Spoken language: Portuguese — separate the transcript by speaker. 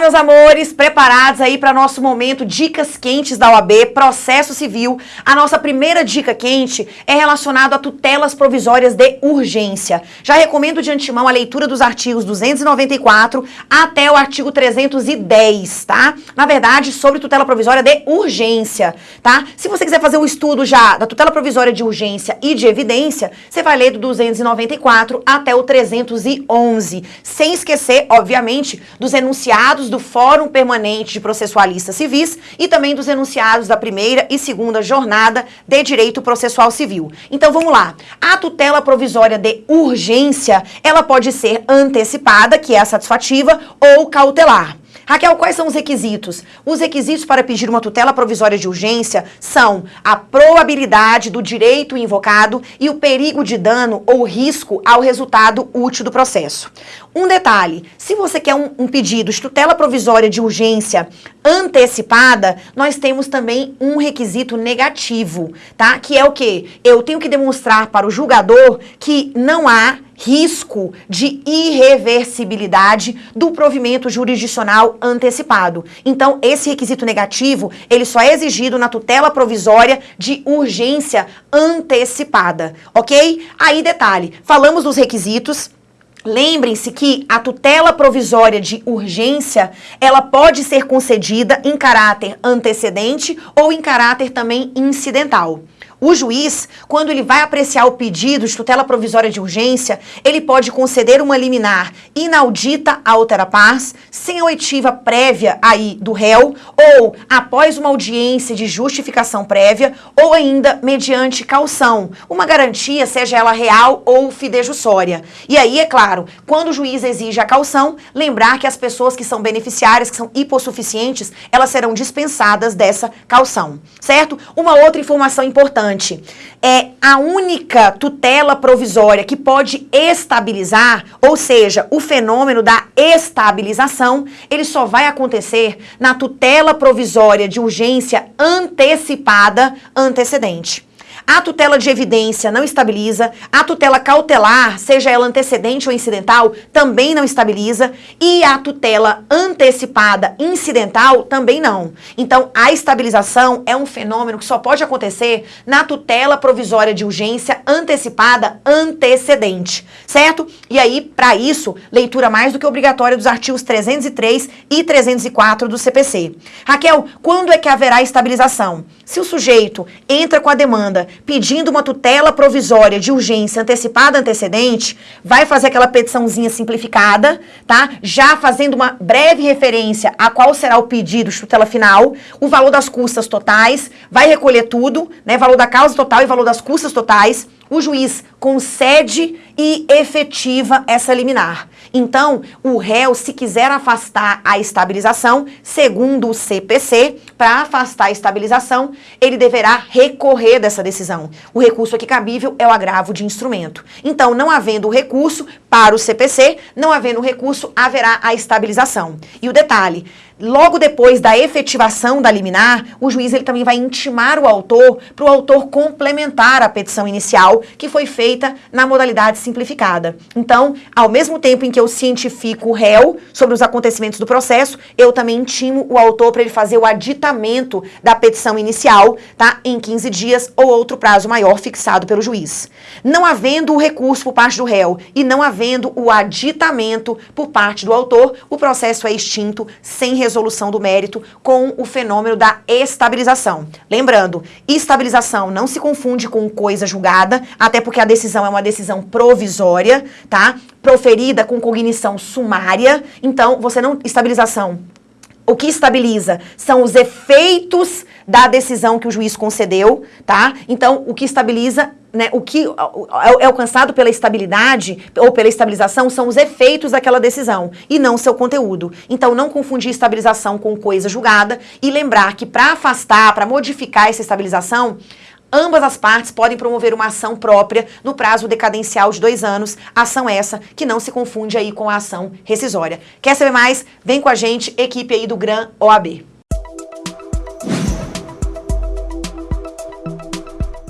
Speaker 1: Meus amores, preparados aí para nosso momento Dicas Quentes da OAB, Processo Civil. A nossa primeira dica quente é relacionada a tutelas provisórias de urgência. Já recomendo de antemão a leitura dos artigos 294 até o artigo 310, tá? Na verdade, sobre tutela provisória de urgência, tá? Se você quiser fazer um estudo já da tutela provisória de urgência e de evidência, você vai ler do 294 até o 311, sem esquecer, obviamente, dos enunciados enunciados do Fórum Permanente de Processualistas Civis e também dos enunciados da primeira e segunda jornada de Direito Processual Civil. Então vamos lá. A tutela provisória de urgência, ela pode ser antecipada, que é a satisfativa, ou cautelar. Raquel, quais são os requisitos? Os requisitos para pedir uma tutela provisória de urgência são a probabilidade do direito invocado e o perigo de dano ou risco ao resultado útil do processo. Um detalhe, se você quer um, um pedido de tutela provisória de urgência antecipada, nós temos também um requisito negativo, tá? Que é o quê? Eu tenho que demonstrar para o julgador que não há risco de irreversibilidade do provimento jurisdicional antecipado. Então, esse requisito negativo, ele só é exigido na tutela provisória de urgência antecipada, ok? Aí, detalhe, falamos dos requisitos, Lembrem-se que a tutela provisória de urgência, ela pode ser concedida em caráter antecedente ou em caráter também incidental. O juiz, quando ele vai apreciar o pedido de tutela provisória de urgência, ele pode conceder uma liminar inaudita à outra pars, sem oitiva prévia aí do réu, ou após uma audiência de justificação prévia, ou ainda mediante calção, uma garantia, seja ela real ou fidejussória. E aí, é claro, quando o juiz exige a calção, lembrar que as pessoas que são beneficiárias, que são hipossuficientes, elas serão dispensadas dessa calção, certo? Uma outra informação importante, importante. É a única tutela provisória que pode estabilizar, ou seja, o fenômeno da estabilização, ele só vai acontecer na tutela provisória de urgência antecipada antecedente. A tutela de evidência não estabiliza, a tutela cautelar, seja ela antecedente ou incidental, também não estabiliza, e a tutela antecipada incidental também não. Então, a estabilização é um fenômeno que só pode acontecer na tutela provisória de urgência antecipada antecedente, certo? E aí, para isso, leitura mais do que obrigatória dos artigos 303 e 304 do CPC. Raquel, quando é que haverá estabilização? Se o sujeito entra com a demanda pedindo uma tutela provisória de urgência antecipada antecedente, vai fazer aquela petiçãozinha simplificada, tá? Já fazendo uma breve referência a qual será o pedido de tutela final, o valor das custas totais, vai recolher tudo, né? Valor da causa total e valor das custas totais, o juiz concede e efetiva essa liminar. Então, o réu, se quiser afastar a estabilização, segundo o CPC, para afastar a estabilização, ele deverá recorrer dessa decisão. O recurso aqui cabível é o agravo de instrumento. Então, não havendo recurso para o CPC, não havendo recurso, haverá a estabilização. E o detalhe, Logo depois da efetivação da liminar, o juiz ele também vai intimar o autor para o autor complementar a petição inicial que foi feita na modalidade simplificada. Então, ao mesmo tempo em que eu cientifico o réu sobre os acontecimentos do processo, eu também intimo o autor para ele fazer o aditamento da petição inicial, tá? Em 15 dias ou outro prazo maior fixado pelo juiz. Não havendo o recurso por parte do réu e não havendo o aditamento por parte do autor, o processo é extinto sem resolução do mérito com o fenômeno da estabilização. Lembrando, estabilização não se confunde com coisa julgada, até porque a decisão é uma decisão provisória, tá? Proferida com cognição sumária. Então, você não... Estabilização o que estabiliza são os efeitos da decisão que o juiz concedeu, tá? Então, o que estabiliza, né, o que é, é alcançado pela estabilidade ou pela estabilização são os efeitos daquela decisão e não seu conteúdo. Então, não confundir estabilização com coisa julgada e lembrar que para afastar, para modificar essa estabilização, Ambas as partes podem promover uma ação própria no prazo decadencial de dois anos, ação essa que não se confunde aí com a ação rescisória. Quer saber mais? Vem com a gente, equipe aí do GRAM OAB.